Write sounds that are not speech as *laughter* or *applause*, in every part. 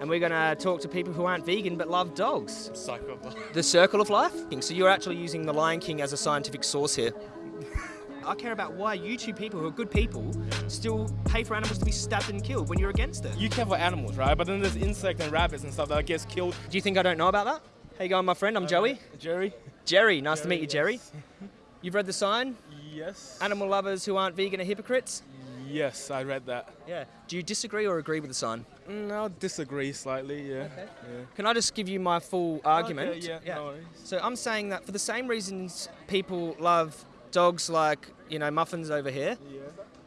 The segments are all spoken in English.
and we're going to talk to people who aren't vegan but love dogs. Psychopath. The circle of life? So you're actually using the Lion King as a scientific source here. I care about why you two people who are good people still pay for animals to be stabbed and killed when you're against it. You care for animals, right? But then there's insects and rabbits and stuff that gets killed. Do you think I don't know about that? How you going, my friend? I'm uh, Joey. Jerry? Jerry, nice to meet you, Jerry. yes. *laughs* You've read the sign? Yes. Animal lovers who aren't vegan are hypocrites? Yes, I read that. Yeah. Do you disagree or agree with the sign? Mm, I'll disagree slightly, yeah. Okay. yeah. Can I just give you my full argument? Okay, yeah, no. So I'm saying that for the same reasons people love dogs like, you know, Muffin's over here, Yeah.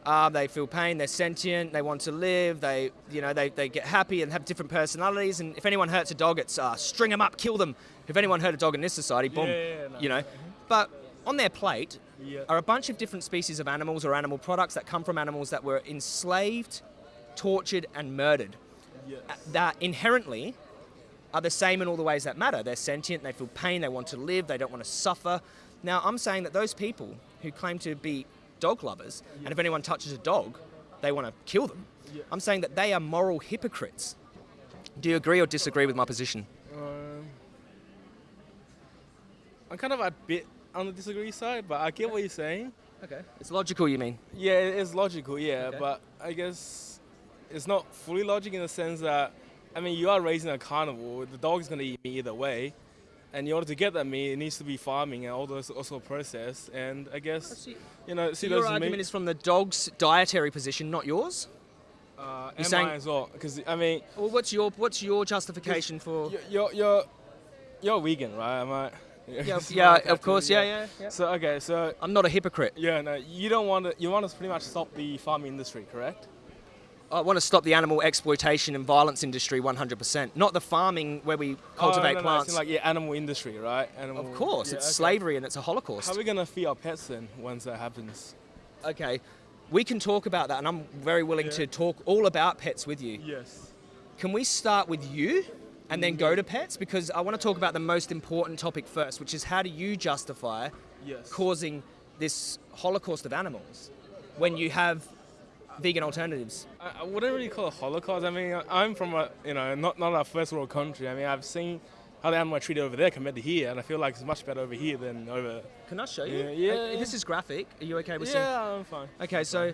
uh, they feel pain, they're sentient, they want to live, they, you know, they, they get happy and have different personalities. And if anyone hurts a dog, it's uh, string them up, kill them. If anyone hurt a dog in this society, boom, Yeah, yeah, yeah, no. you know. But on their plate Yeah. are a bunch of different species of animals or animal products that come from animals that were enslaved, tortured, and murdered. Yes. That inherently are the same in all the ways that matter. They're sentient, they feel pain, they want to live, they don't want to suffer. Now, I'm saying that those people who claim to be dog lovers, and if anyone touches a dog, they want to kill them, Yeah. I'm saying that they are moral hypocrites. Do you agree or disagree with my position? Um, I'm kind of a bit on the disagree side, but I get what you're saying. Okay. It's logical, you mean? Yeah, it is logical, yeah, Okay. but I guess it's not fully logic in the sense that, I mean, you are raising a carnivore, the dog's going to eat meat either way, and in order to get that meat, it needs to be farming and all those also processed, and I guess, you know, see Your those argument meat, is from the dog's dietary position, not yours. uh, you're saying- I as well, because, I mean, Well, what's your what's your justification for? you're, you're, you're, vegan, right? Am I? Yeah, So *laughs* yeah, of course, yeah, yeah, yeah. So, okay, so, I'm not a hypocrite. yeah, no, you don't want to, you want to pretty much stop the farming industry, correct? I want to stop the animal exploitation and violence industry 100%. Not the farming where we cultivate oh, no, no, no, plants. it's like yeah, animal industry, right? Animal, of course, yeah, it's okay. slavery and it's a holocaust. How are we gonna feed our pets then once that happens? okay, we can talk about that, and I'm very willing Yeah. to talk all about pets with you. Yes. Can we start with you and then go to pets? Because I want to talk about the most important topic first, which is how do you justify Yes. causing this holocaust of animals when you have vegan alternatives? I, I wouldn't really call it Holocaust. I mean, I'm from a you know not not a first world country. I mean, I've seen how the animal are treated over there compared to here, and I feel like it's much better over here than over. Can I show you? Yeah, yeah. This is graphic. Are you okay with seeing? Yeah, I'm fine. Okay, so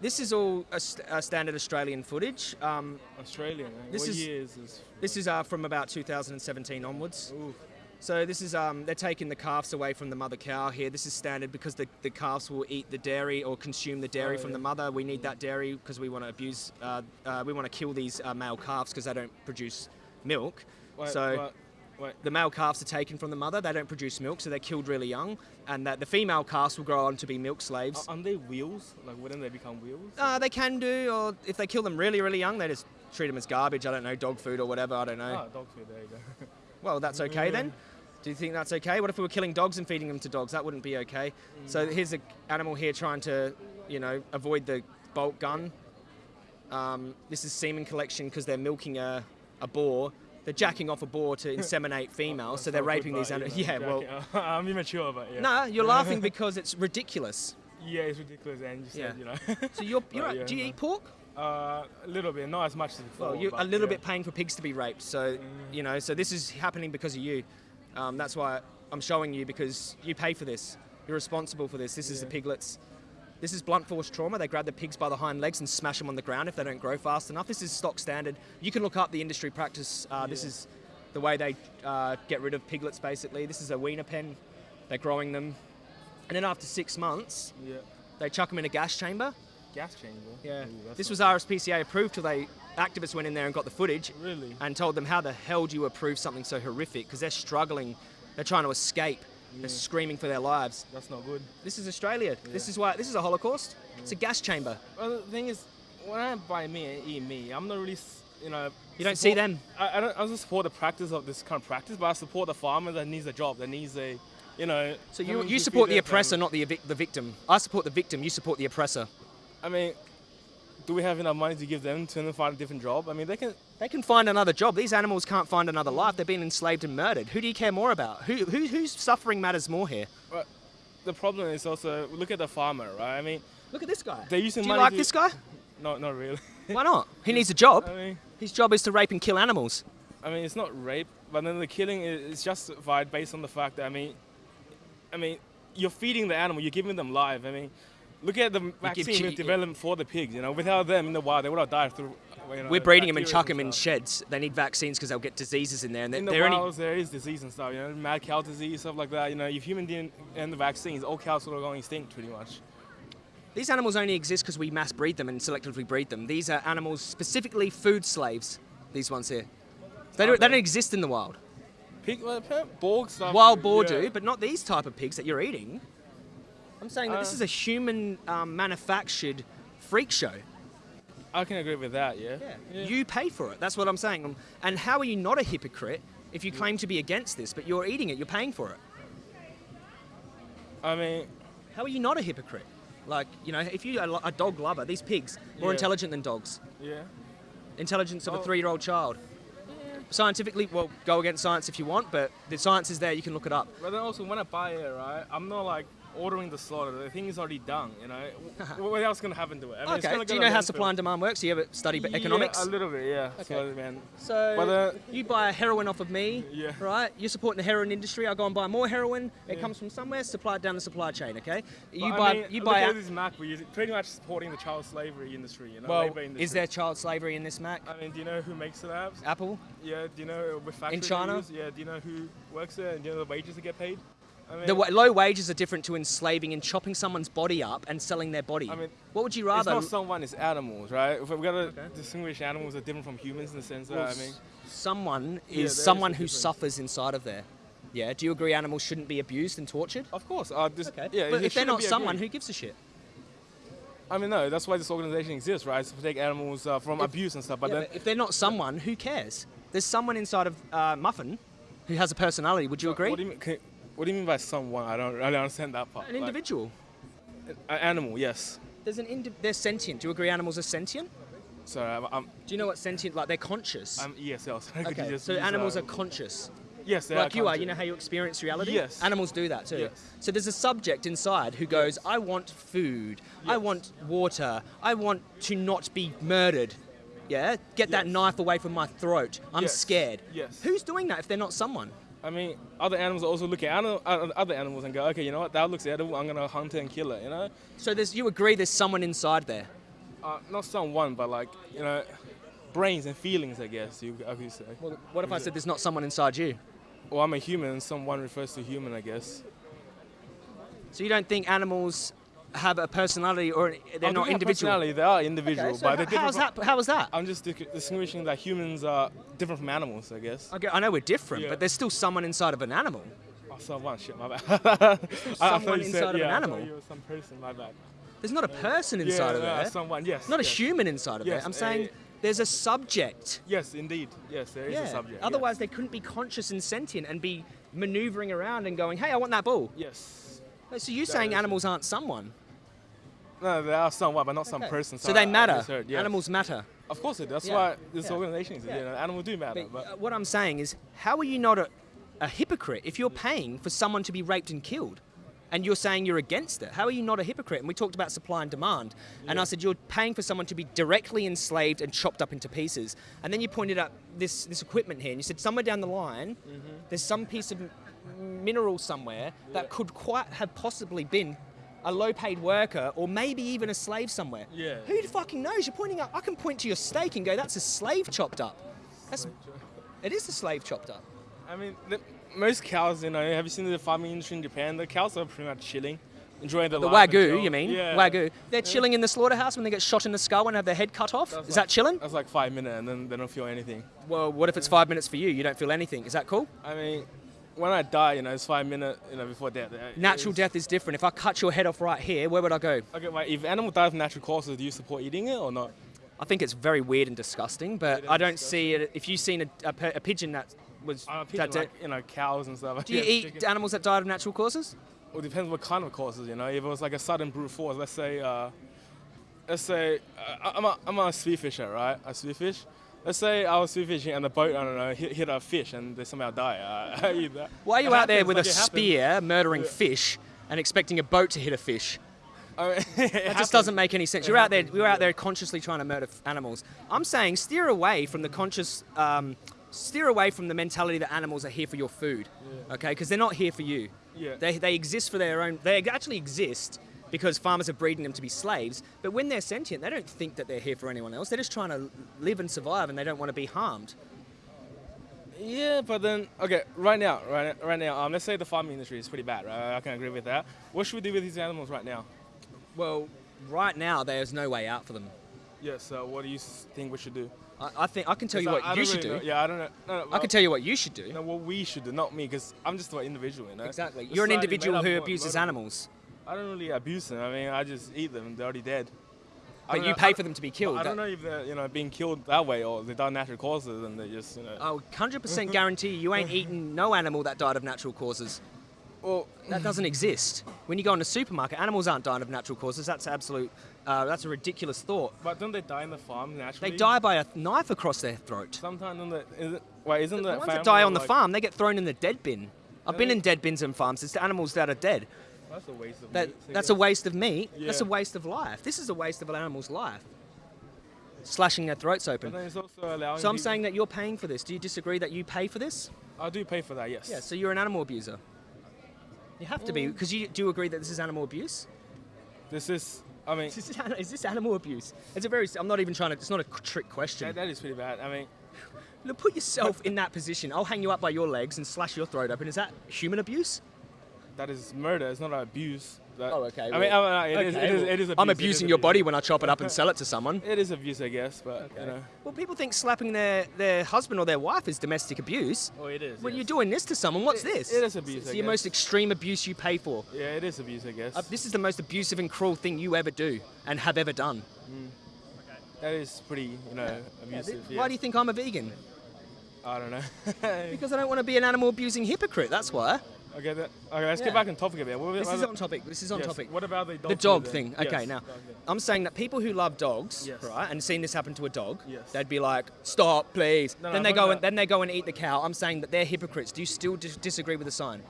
this is all a, st- a standard Australian footage. Um, Australian. eh? This what is- is this? this is uh, from about 2017 onwards. Ooh. So this is um, they're taking the calves away from the mother cow here. This is standard because the, the calves will eat the dairy or consume the dairy Oh, from yeah. the mother. We need that dairy because we want to abuse, uh, uh, we want to kill these uh, male calves because they don't produce milk. Wait, so wait. the male calves are taken from the mother. They don't produce milk, so they're killed really young. And that the female calves will grow on to be milk slaves. Are- Aren't they wheels? Like, wouldn't they become wheels? Uh, they can do, or if they kill them really, really young, they just treat them as garbage. I don't know, dog food or whatever. I don't know. Ah, dog food. There you go. *laughs* Well, that's okay then. Do you think that's okay? What if we were killing dogs and feeding them to dogs? That wouldn't be okay. So here's an animal here trying to, you know, avoid the bolt gun. Um, this is semen collection because they're milking a, a boar. They're jacking off a boar to *laughs* inseminate females, so they're raping these animals. Yeah, well, *laughs* I'm immature, but yeah. no, you're laughing *laughs* because it's ridiculous. Yeah, it's ridiculous, and you said, Yeah. you know. So you're, you're yeah, do you eat pork? Uh, a little bit, not as much as before. Well, you're a little yeah. bit paying for pigs to be raped. So, you know, so this is happening because of you. Um, that's why I'm showing you because you pay for this. You're responsible for this. This is the piglets. This is blunt force trauma. They grab the pigs by the hind legs and smash them on the ground if they don't grow fast enough. This is stock standard. You can look up the industry practice. Uh, This is the way they uh, get rid of piglets, basically. This is a weaner pen. They're growing them. And then after six months, Yeah. they chuck them in a gas chamber. Gas chamber. Yeah. Ooh, This was. RSPCA approved till they activists went in there and got the footage Really? and told them how the hell do you approve something so horrific because they're struggling they're trying to escape Yeah. they're screaming for their lives That's not good. this is australia this is why this is a holocaust it's a gas chamber Well, the thing is, when I buy me and eat me, I'm not really, you know. you don't see them I, I don't. I don't support the practice of this kind of practice, but I support the farmer that needs a job, that needs a, you know. so you, you support the oppressor family. not the, the victim i support the victim you support the oppressor I mean, do we have enough money to give them to find a different job? I mean, they can. they can find another job these animals can't find another life they're being enslaved and murdered who do you care more about who, who, whose suffering matters more here But the problem is also look at the farmer, right? I mean, look at this guy They're using do you money like to- this guy no, not really. why not *laughs* he needs a job I mean, His job is to rape and kill animals. I mean, it's not rape, but then the killing is is justified based on the fact that I mean, I mean, you're feeding the animal, you're giving them life. I mean, look at the vaccine we've developed for the pigs. You know, without them in the wild, they would have died through. You know, We're breeding them and chuck them in sheds. They need vaccines because they'll get diseases in there, and In the only there is disease and stuff. You know, mad cow disease, stuff like that. You know, if human didn't end the vaccines, all cows would have gone extinct pretty much. These animals only exist because we mass breed them and selectively breed them. These are animals specifically food slaves. These ones here. They don't, they don't exist in the wild. Pig, well, borg stuff. Wild boar yeah. do, but not these type of pigs that you're eating. I'm saying that this Uh, is a human um, manufactured freak show. I can agree with that. Yeah. Yeah. You pay for it. That's what I'm saying. And how are you not a hypocrite if you claim to be against this, but you're eating it, you're paying for it? I mean, How are you not a hypocrite? Like, you know, if you're a dog lover, these pigs, more Yeah. intelligent than dogs. yeah. Intelligence of a Oh. three year old child. Scientifically, well, go against science if you want, but the science is there, you can look it up. But then also when I buy it, right, I'm not like ordering the slaughter. The thing is already done. You know, *laughs* what, else gonna happen to it? I mean, okay, do you know how supply and demand works? Do you ever study Yeah, economics? a little bit, yeah. Okay. So, man, So But, uh, you buy a heroin off of me, Yeah. right? You're supporting the heroin industry. I go and buy more heroin. It Yeah. comes from somewhere, supplied down the supply chain. Okay? You But, buy, I mean, you look buy. at this Mac, you're pretty much supporting the child slavery industry. You know, well, industry. is there child slavery in this Mac? I mean, do you know who makes the apps? Apple? Yeah. Do you know with factories? they China? Yeah. Do you know who works there? And do you know the wages that get paid? I mean, The low wages are different to enslaving and chopping someone's body up and selling their body. I mean, what would you it's rather? not someone, it's animals, right? If we gotta Okay. distinguish animals are different from humans in the sense Well, that I mean, someone Yeah, is is someone who difference. suffers inside of there. Yeah. Do you agree animals shouldn't be abused and tortured? of course, uh, this, Okay. yeah. but if they're shouldn't someone, agreed. who gives a shit? I mean, no, that's why this organization exists, right? It's to protect animals uh, from If- abuse and stuff. But Yeah, then, but if they're not someone, who cares? There's someone inside of uh, Muffin who has a personality. Would you agree? What do you mean? Can, what do you mean by someone? I don't, really understand that part. An Like, individual. an animal, yes. There's an indi- they're sentient. Do you agree animals are sentient? Sorry, I'm, I'm, Do you know what sentient like they're conscious? I'm ESL. *laughs* So could you okay. just So animals uh, are conscious. yes, they like you are, you know how you experience reality? Yes. Animals do that too. Yes. So there's a subject inside who goes, I want food, I want water, I want to not be murdered. Yeah? Get that knife away from my throat. I'm Yes. scared. Yes. Who's doing that if they're not someone? I mean, other animals are also look at other animals and go, okay, you know what? That looks edible. I'm gonna hunt it and kill it. You know, So there's you agree there's someone inside there. uh, not someone, but like you know, brains and feelings. I guess you I could say. Well, what if I said there's not someone inside you? Well, I'm a human, and someone refers to human, I guess. So you don't think animals have a personality or they're Oh, not individual? Personality, they are individual, Okay, so but they're h- different. how's that? How was that? I'm just distinguishing that humans are different from animals, I guess. Okay, I know we're different, Yeah. but there's still someone inside of an animal. Oh, someone, shit, my bad. *laughs* Someone you inside said, of an yeah, thought animal. some person, my bad. There's not a person inside yeah, of there. someone, yes. not a human inside of Yes, there. I'm saying there's a subject. Yes, indeed. Yes, there is yeah. a subject. Otherwise, they couldn't be conscious and sentient and be maneuvering around and going, "Hey, I want that ball." yes. So you're That saying animals aren't someone? No, they are someone, but not some person. So they I- I matter. yes. Animals matter. Of course it. That's Yeah, why this yeah. organization exists. Yeah. You know, animals do matter. But But, uh, what I'm saying is, how are you not a, a hypocrite if you're paying for someone to be raped and killed? And you're saying you're against it. How are you not a hypocrite? And we talked about supply and demand. And I said you're paying for someone to be directly enslaved and chopped up into pieces. And then you pointed out this, this equipment here, and you said somewhere down the line, there's some piece of mineral somewhere that could quite have possibly been a low-paid worker or maybe even a slave somewhere. Yeah. Who fucking knows? You're pointing out. I can point to your steak and go, "That's a slave chopped up." That's it is a slave chopped up. I mean, the, most cows, you know, have you seen the farming industry in Japan? The cows are pretty much chilling, enjoying their The wagyu, you mean? Yeah. Wagyu. They're chilling in the slaughterhouse when they get shot in the skull and have their head cut off. That's is like- that chilling? That's like five minutes, and then they don't feel anything. Well, what if it's five minutes for you? You don't feel anything. Is that cool? I mean, when I die, you know, it's five minutes, you know, before death. Natural death is different. If I cut your head off right here, where would I go? Okay, wait, if an animal dies of natural causes, do you support eating it or not? I think it's very weird and disgusting, but I don't disgusting. see it. If you've seen a, a, a pigeon that was pigeon, that's it. like, you know, cows and stuff. Do you *laughs* Yeah, eat chicken. animals that died of natural causes? Well, it depends what kind of causes, you know. If it was like a sudden brute force, let's say, uh, let's say, uh, I'm a, I'm a spearfisher, right? A spearfish. Let's say I was spearfishing and the boat, I don't know, hit, hit a fish and they somehow die. *laughs* Uh. Why are you It out there with a like, it happens. spear murdering Yeah. fish and expecting a boat to hit a fish? I mean, *laughs* That just doesn't make any sense. You're out there. We're out there consciously trying to murder animals. I'm saying steer away from the conscious. Um, steer away from the mentality that animals are here for your food. Okay, because they're not here for you. Yeah. They, they exist for their own. They actually exist because farmers are breeding them to be slaves. But when they're sentient, they don't think that they're here for anyone else. They're just trying to live and survive, and they don't want to be harmed. Yeah, but then okay, right now, right, right now, um, let's say the farming industry is pretty bad, right? I can agree with that. What should we do with these animals right now? Well, right now there's no way out for them. Yes. So what do you think we should do? I, I think I can tell you what I- you should really do. know- Yeah, I don't know. No, no, I can tell you what you should do. No, what we should do, not me, because I'm just an individual, You know? Exactly. You're an individual who abuses animals, I don't really abuse them. I mean, I just eat them. They're already dead. But you know- pay for them to be killed. I don't know if they're you know being killed that way or they die natural causes and they just you know. Oh, 100% guarantee you ain't eaten no animal that died of natural causes. well, That doesn't exist. When you go in a supermarket, animals aren't dying of natural causes. That's absolute. Uh, that's a ridiculous thought. but don't they die in the farm naturally? They die by a knife across their throat. Sometimes on the is it, wait, isn't The that ones that die on the farm, they get thrown in the dead bin. I've been Really? in dead bins and farms. It's the animals that are dead. That's a waste of That, meat, that's a waste of meat. That's a waste of life. This is a waste of an animal's life. Slashing their throats open. then it's also allowing. So I'm people- saying that you're paying for this. Do you disagree that you pay for this? I do pay for that. Yes. Yeah, so you're an animal abuser. You have to be, mm. because you do agree that this is animal abuse. This is. I mean, Is this, is this animal abuse? It's a very. I'm not even trying to. It's not a trick question. that, that is pretty bad. I mean, Look, put yourself in that position. I'll hang you up by your legs and slash your throat open. Is that human abuse? That is murder. It's not abuse. That, Oh, okay, I mean, well- I mean, it is- Okay, it is. well, It is. I'm abusing is your abuse. body when I chop it up and sell it to someone. *laughs* It is abuse, I guess, but you know. Well, people think slapping their, their husband or their wife is domestic abuse. Oh, it is. When yes. you're doing this to someone, what's It- this? it is abuse, It's I the guess. most extreme abuse you pay for. Yeah, it is abuse, I guess. Uh, this is the most abusive and cruel thing you ever do and have ever done. Okay. That is pretty, you know, abusive. Yeah. Why do you think I'm a vegan? I don't know. *laughs* Because I don't want to be an animal abusing hypocrite. That's why. Okay, that, okay, let's Yeah. get back on topic a bit. What, This is on topic. This is on yes, topic. What about the dog? The dog food thing. Okay, Yes, now. I'm saying that people who love dogs, Yes. right, and seen this happen to a dog, they'd be like, "Stop, please." No, no, then I'm they go and then they go and eat the cow. I'm saying that they're hypocrites. Do you still dis- disagree with the sign?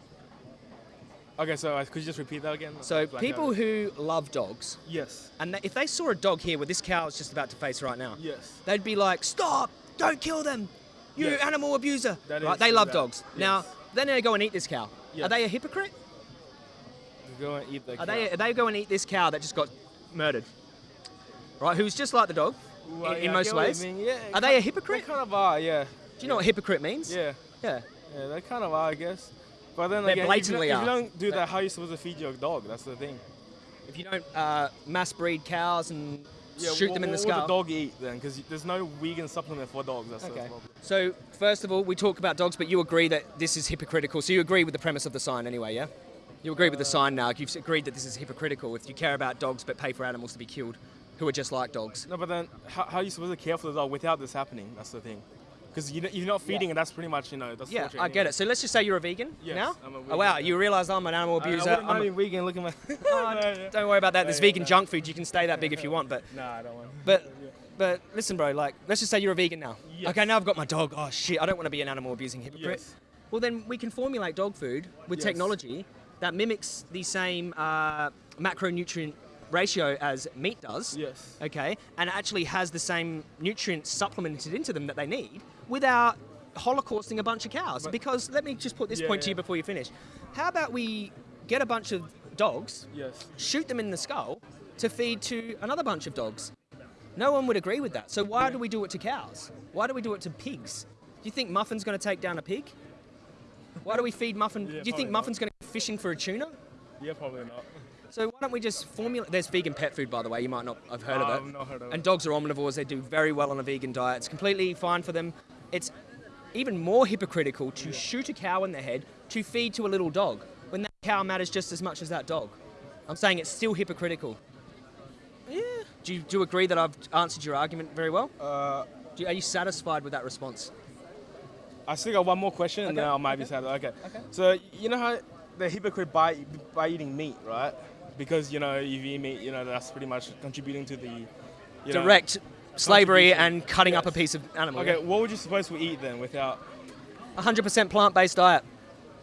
Okay, so uh, could you just repeat that again? So people out. who love dogs, Yes. and they, if they saw a dog here where this cow is just about to face right now, Yes. they'd be like, "Stop! Don't kill them! You Yes. animal abuser!" That right? They love that- dogs. Now, yes. Then they go and eat this cow. Are they a hypocrite? Go and eat the. Are they, cow. are they go and eat this cow that just got murdered? Right, who's just like the dog Well, in, in yeah, I most what ways? mean, Yeah. Are they a hypocrite? They kind of are, yeah. Do you know what hypocrite means? Yeah. Yeah. Yeah, they kind of are, I guess. But then They again, blatantly if, you, if you don't do that, how are you supposed to feed your dog? That's the thing. If you don't uh, mass breed cows and shoot what, them in the what skull. would the dog eat then? Because there's no vegan supplement for dogs. That's Okay. So first of all, we talk about dogs, but you agree that this is hypocritical. So you agree with the premise of the sign anyway, yeah? You agree with the sign now. You've agreed that this is hypocritical if you care about dogs but pay for animals to be killed, who are just like dogs. No, but then how, how are you supposed to care for the dog without this happening? That's the thing. Because you, you're not feeding it. That's pretty much you know. That's Yeah, I get it. So let's just say you're a vegan Yes, now. I'm a Oh wow, you realise I'm an animal I, I abuser. I'm a- vegan. Look at my. Oh, No, yeah. Don't worry about that. There's yeah, vegan no. junk food. You can stay that big if you want, but *laughs* no, I don't want. But but listen, bro. Like, let's just say you're a vegan now. Yes. Okay, now I've got my dog. Oh shit, I don't want to be an animal abusing hypocrite. Yes. Well, then we can formulate dog food with Yes. technology that mimics the same uh, macronutrient ratio as meat does. Yes. Okay, and actually has the same nutrients supplemented into them that they need without holocausting a bunch of cows. But- because let me just put this Yeah, point to you before you finish. How about we get a bunch of dogs Yes. shoot them in the skull to feed to another bunch of dogs. No one would agree with that. So why do we do it to cows? Why do we do it to pigs? Do you think Muffin's going to take down a pig? Why do we feed Muffin? Yeah, do you think. Muffin's going to go fishing for a tuna? Yeah, probably not. So why don't we just formulate? There's vegan pet food, by the way. You might not have heard Oh, of ah, I've it. not heard of it. and dogs are omnivores. They do very well on a vegan diet. It's completely fine for them. It's even more hypocritical to shoot a cow in the head to feed to a little dog when that cow matters just as much as that dog. I'm saying it's still hypocritical. Yeah. Do you, do you agree that I've answered your argument very well? Uh, Do you, are you satisfied with that response? I still got one more question, and then I might be sad. Okay. okay. So you know how the hypocrite by by eating meat, right? Because you know if you eat meat, you know that's pretty much contributing to the you know- Direct slavery and cutting up a piece of animal. Okay, what would you suppose we eat then without? 100% plant-based diet.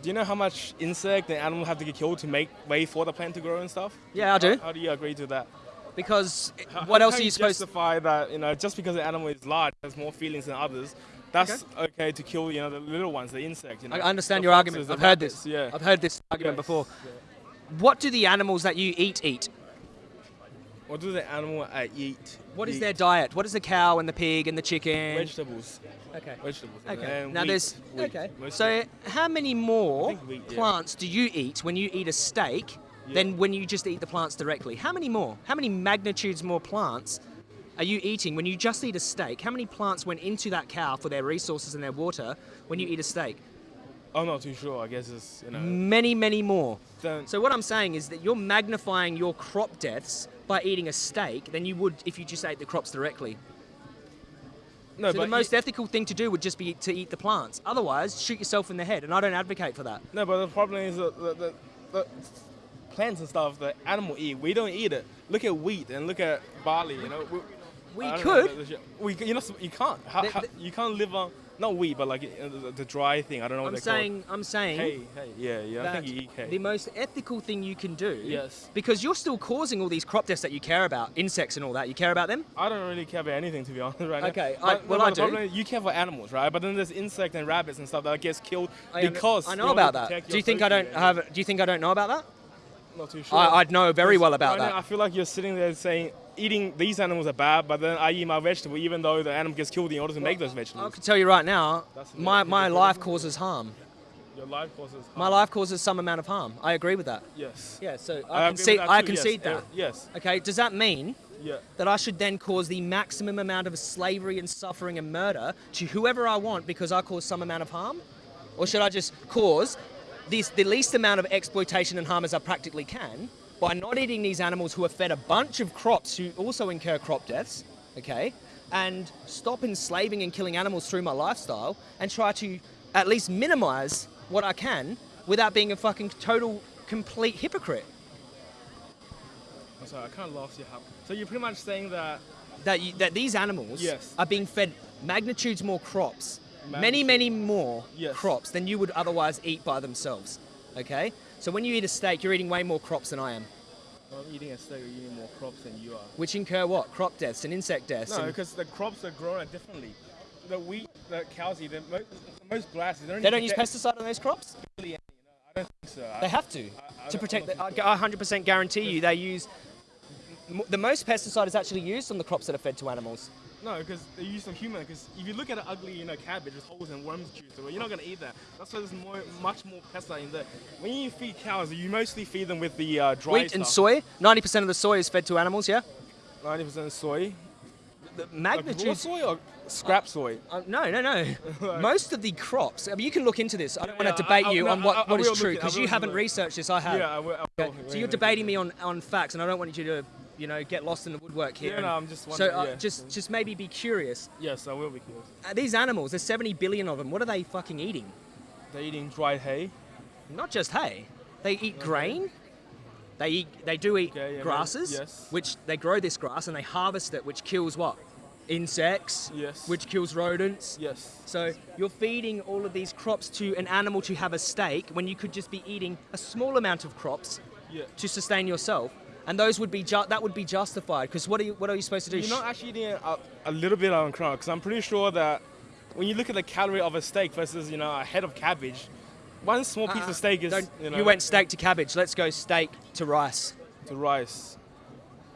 Do you know how much insect and animal have to get killed to make way for the plant to grow and stuff? Yeah, I do. How, how do you agree to that? Because How- what how else are you supposed to? justify that? You know, just because the animal is large, has more feelings than others. That's okay, to kill, you know, the little ones, the insects. You know, I understand your argument. I've heard rabbits, this. Yeah. I've heard this argument Yes, before. yeah. What do the animals that you eat eat? What do the animal I eat? What is eat? their diet? What is the cow and the pig and the chicken? vegetables? Okay. Vegetables. Okay. Now wheat, there's wheat, okay. So how many more wheat, yeah. plants do you eat when you eat a steak Yeah. than when you just eat the plants directly? How many more? How many magnitudes more plants are you eating when you just eat a steak? How many plants went into that cow for their resources and their water when you eat a steak? I'm not too sure. I guess it's you know. Many, many more. Then, So what I'm saying is that you're magnifying your crop deaths by eating a steak than you would if you just ate the crops directly. no, so but the most ethical thing to do would just be to eat the plants. Otherwise, shoot yourself in the head, and I don't advocate for that. no, but the problem is that the, the, the plants and stuff that animal eat. We don't eat it. Look at wheat and look at barley. You know. We, We could. know, we you know you can't. How, The- how, the- you can't live on not wheat, but like uh, the, the dry thing. I don't know what I'm saying, I'm saying called. Hay, hay. Yeah, yeah. I think you eat hay. the most ethical thing you can do, Yes. because you're still causing all these crop deaths that you care about, insects and all that. You care about them? I don't really care about anything to be *laughs* honest right now. Okay, I- well, but I do. problem you care for animals, right? But then there's insects and rabbits and stuff that gets killed I because I know about that. Do you think I don't have? Do you think I don't know about that? Not too sure. I, I'd know very well about Right now, that. I feel like you're sitting there saying eating these animals are bad, but then I eat my vegetable even though the animal gets killed in order to make those vegetables. I can tell you right now, That's my, my life causes harm. Your life causes harm. My life causes some amount of harm. I agree with that. Yes. Yeah, so I I, concede, that I concede yes. Uh, that. yes. Okay, does that mean Yeah. that I should then cause the maximum amount of slavery and suffering and murder to whoever I want because I cause some amount of harm? Or should I just cause this, the least amount of exploitation and harm as I practically can by not eating these animals who are fed a bunch of crops who also incur crop deaths, okay? And stop enslaving and killing animals through my lifestyle and try to at least minimize what I can without being a fucking total, complete hypocrite. I'm sorry, I kind of lost you. How- So you're pretty much saying that that you, that these animals Yes. are being fed magnitudes more crops, many many more Yes. crops than you would otherwise eat by themselves. Okay, so when you eat a steak, you're eating way more crops than I am, I'm eating a steak, you're eating more crops than you are. which incur what crop deaths and insect deaths. No, because the crops are grown differently. The wheat, the cows eat, the most, most grasses, they don't, they don't use pesticide on those crops. Really? I don't think so. I- They have to I to protect. The, I 100% guarantee you they use. The most pesticide is actually used on the crops that are fed to animals. No, because they use some human. Because if you look at an ugly, you know, cabbage with holes and worms juice, well, you're not gonna eat that. That's why there's more, much more pesticide in there. When you feed cows, you mostly feed them with the uh, dry Wheat and soy. 90% of the soy is fed to animals. Yeah. 90% soy. The Like raw soy or scrap soy? Uh, no, no, no. *laughs* Most of the crops. I mean, you can look into this. I don't Yeah, want to debate I- I- you no, on what, I- what is true look it- I because you haven't researched this. I have. Yeah, I will. I will. Okay, So you're debating me on, on facts, and I don't want you to, you know, get lost in the woodwork here. Yeah, no, I'm just so uh, yeah. just just maybe be curious. Yes, I will be curious. Uh, these animals, there's 70 billion of them. What are they fucking eating? They're eating dried hay. Not just hay. They eat grain. They eat. They do eat Okay, yeah, grasses, yes. which they grow this grass and they harvest it, which kills what? Insects. Yes. Which kills rodents. Yes. So you're feeding all of these crops to an animal to have a steak when you could just be eating a small amount of crops Yeah. to sustain yourself, and those would be ju- that would be justified because what are you what are you supposed to do? You're not actually eating a, a little bit on crop because I'm pretty sure that when you look at the calorie of a steak versus you know a head of cabbage, one small piece Uh, of steak is you know you went steak to cabbage. Let's go steak to rice, to rice.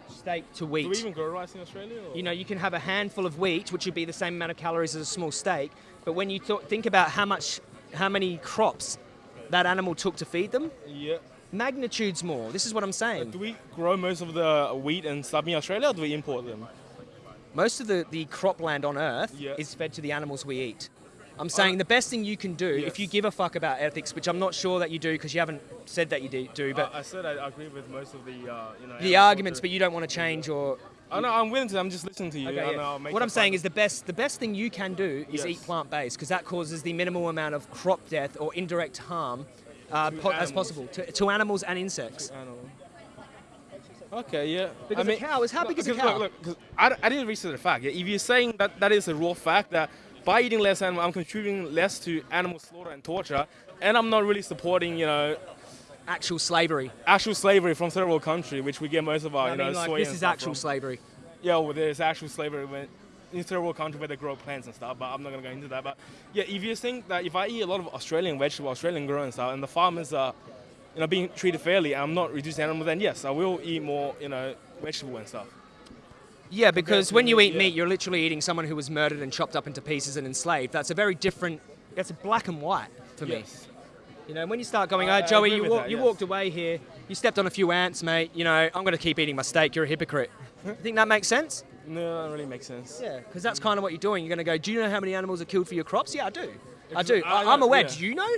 steak to wheat. Do we even grow rice in Australia? Or? You know, you can have a handful of wheat, which would be the same amount of calories as a small steak. But when you th- think about how much, how many crops that animal took to feed them, Yeah. Magnitudes more. This is what I'm saying. Do we grow most of the wheat in in Australia, or do we import them? Most of the, the cropland on Earth Yeah. is fed to the animals we eat. I'm saying the best thing you can do, if you give a fuck about ethics, which I'm not sure that you do because you haven't said that you do, do but I, I said I agree with most of the uh, you know. the arguments, but you don't want to change your. I know I'm willing to. I'm just listening to you. Okay, yeah. I'll make What I'm saying is the best the best thing you can do is Yes. eat plant based because that causes the minimal amount of crop death or indirect harm uh, po- as possible to, to animals and insects. Okay, yeah. Because I a cow is how big is a cow? Look, look, I, I didn't research the fact. Yeah, if you're saying that that is a raw fact that by eating less animal, I'm contributing less to animal slaughter and torture, and I'm not really supporting, you know, Actual slavery. actual slavery from third world country, which we get most of our, I you mean, know, like, soy this is actual from. slavery. Yeah, well, there's actual slavery when, in third world country where they grow plants and stuff, but I'm not gonna go into that. But yeah, if you think that if I eat a lot of Australian vegetable, Australian grown and stuff, and the farmers are, you know, being treated fairly, and I'm not reducing animals, then yes, I will eat more, you know, vegetable and stuff. Yeah, because when you eat yeah. meat, you're literally eating someone who was murdered and chopped up into pieces and enslaved. That's a very different. That's a black and white for me. Yes. You know, when you start going, oh, Joey, you, walk, that, you yes. walked away here, you stepped on a few ants, mate. You know, I'm going to keep eating my steak. You're a hypocrite. *laughs* you think that makes sense? No, that really makes sense. Yeah, because that's kind of what you're doing. You're going to go, do you know how many animals are killed for your crops? Yeah, I do. I do. I- I'm aware. yeah. Do you know?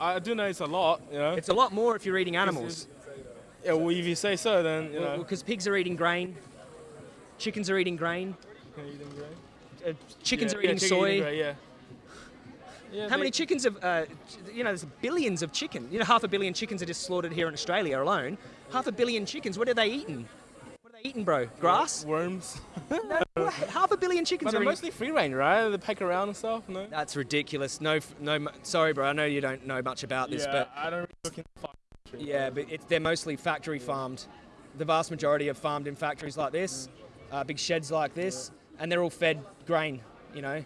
I do know it's a lot, you know. It's a lot more if you're eating animals. yeah, well, if you say so, then you know. Because pigs are eating grain, chickens are eating grain, uh, chickens Yeah, are yeah, eating chicken soy. eating grain, yeah. Yeah, How many chickens have, uh, you know, there's billions of chicken. You know, half a billion chickens are just slaughtered here in Australia alone. Half a billion chickens, what are they eating? What are they eating, bro? Grass? Worms. *laughs* No, what? half a billion chickens But are they're mostly free range, right? They peck around and stuff, no? That's ridiculous. No, no, sorry, bro. I know you don't know much about this, yeah, but I don't really look into farm. yeah, but it's, they're mostly factory farmed. The vast majority are farmed in factories like this, uh, big sheds like this, and they're all fed grain, you know.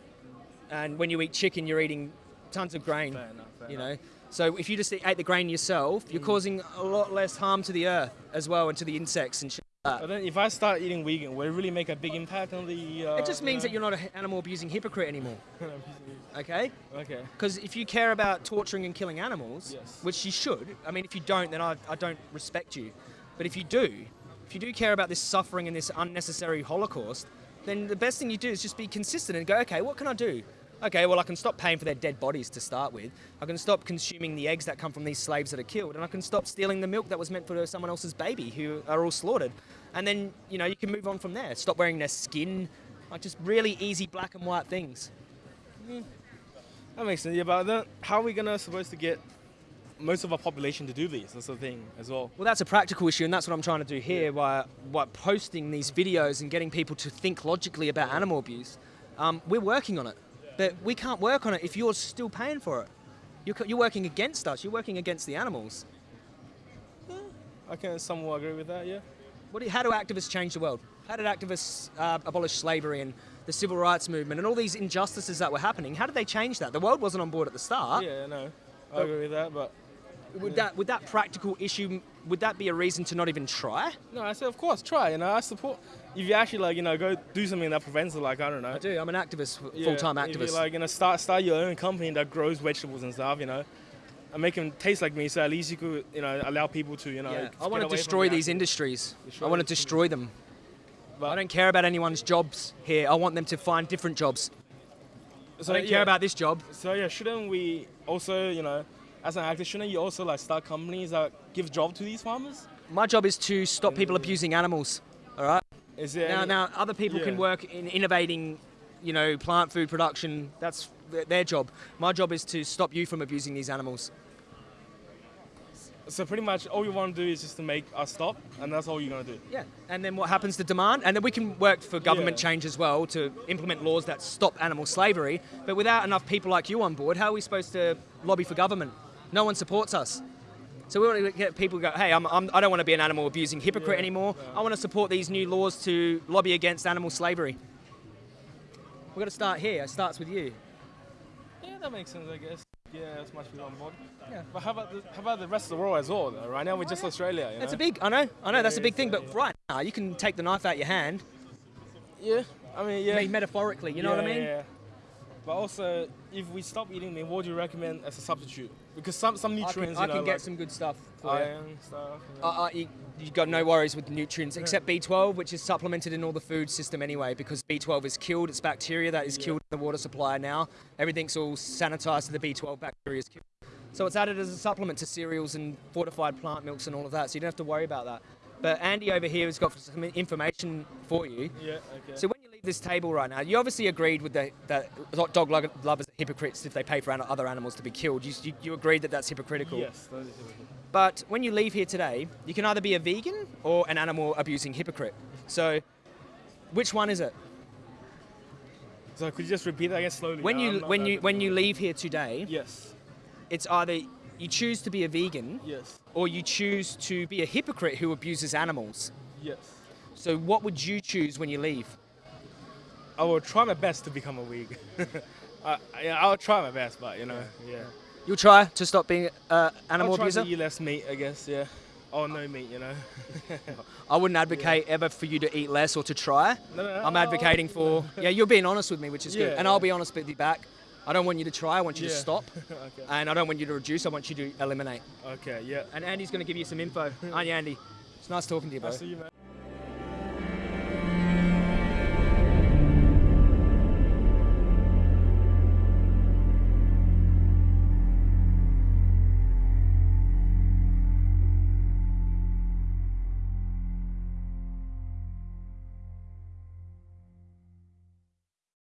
And when you eat chicken, you're eating tons of grain. Fair enough, fair you enough. know. So if you just ate the grain yourself, you're causing a lot less harm to the earth as well and to the insects and shit. Like But then if I start eating vegan, will it really make a big impact on the... Uh, It just means that you're not an animal abusing hypocrite anymore. *laughs* Okay? Okay. Because if you care about torturing and killing animals, Yes. which you should, I mean, if you don't, then I, I don't respect you. But if you do, if you do care about this suffering and this unnecessary Holocaust, then the best thing you do is just be consistent and go, okay, what can I do? Okay, well, I can stop paying for their dead bodies to start with. I can stop consuming the eggs that come from these slaves that are killed, and I can stop stealing the milk that was meant for someone else's baby who are all slaughtered. And then, you know, you can move on from there. Stop wearing their skin, like just really easy black and white things. That makes sense. Yeah, but then how are we gonna supposed to get most of our population to do this? That's the thing as well. Well, that's a practical issue, and that's what I'm trying to do here by, by posting these videos and getting people to think logically about animal abuse. Um, we're working on it, but we can't work on it if you're still paying for it. You're, you're working against us. You're working against the animals. Yeah, I can somewhat agree with that. Yeah. What do, how do activists change the world? How did activists uh, abolish slavery and the civil rights movement and all these injustices that were happening? How did they change that? The world wasn't on board at the start. Yeah, no, I agree with that. But Would that would that practical issue would that be a reason to not even try? no, I said of course try. You know, I support. If you actually like, you know, go do something that prevents it, like I don't know. I do. I'm an activist, full-time if you, activist. like, you know, start start your own company that grows vegetables and stuff. You know, and make them taste like me. So at least you could, you know, allow people to, you know. Yeah, I want to destroy these industries. Destroy I want to destroy them. But- I don't care about anyone's jobs here. I want them to find different jobs. So I don't yeah, care about this job. So yeah, shouldn't we also, you know, as an shouldn't you also like start companies that give job to these farmers? My job is to stop people abusing animals. All right. Is there Now, now other people can work in innovating, you know, plant food production. That's their job. My job is to stop you from abusing these animals. So pretty much all you want to do is just to make us stop, and that's all you're gonna do. Yeah. And then what happens to demand? And then we can work for government Yeah. change as well to implement laws that stop animal slavery. But without enough people like you on board, how are we supposed to lobby for government? No one supports us. So we want to get people to go, hey, I'm, I'm, I don't want to be an animal abusing hypocrite Yeah, anymore. yeah. I want to support these new laws to lobby against animal slavery. We've got to start here. It starts with you. Yeah, that makes sense, I guess. Yeah, that's much people on board. Yeah. But how about the, how about the rest of the world as well? Though? Right now we're just oh, Australia. You That's know? a big, I know, I know, that's a big thing. But right now, you can take the knife out your hand, Yeah, I mean, yeah. I mean, metaphorically, you know what I mean? Yeah. But also, if we stop eating meat, what do you recommend as a substitute? Because some some I can, nutrients, I you know, can get like some good stuff for you. stuff. You know. uh, uh, you, you've got no worries with nutrients except B12, which is supplemented in all the food system anyway, because B12 is killed. It's bacteria that is Yeah. killed in the water supply now. Everything's all sanitized, so the B12 bacteria is killed. So it's added as a supplement to cereals and fortified plant milks and all of that, so you don't have to worry about that. But Andy over here has got some information for you. yeah. Okay. So when you leave this table right now, you obviously agreed with the, that dog lovers hypocrites if they pay for an- other animals to be killed. You, you, you agreed that that's hypocritical. yes. That is typical. But when you leave here today, you can either be a vegan or an animal abusing hypocrite. So, which one is it? So could you just repeat that again slowly? When you when you when you leave here today, Yes. it's either you choose to be a vegan Yes. or you choose to be a hypocrite who abuses animals. Yes. So what would you choose when you leave? I will try my best to become a vegan. *laughs* uh, yeah, I'll try my best, but you know, yeah. You'll try to stop being an animal I'll try abuser. to eat less meat, I guess. Yeah. Or no meat, you know. *laughs* I wouldn't advocate ever for you to eat less or to try. No, no, I'm advocating for yeah. You're being honest with me, which is good, Yeah, and I'll be honest with you back. I don't want you to try. I want you to stop, *laughs* okay. and I don't want you to reduce. I want you to eliminate. Okay. Yeah. And Andy's going to give you some info, aren't you, Andy? It's nice talking to you, bro.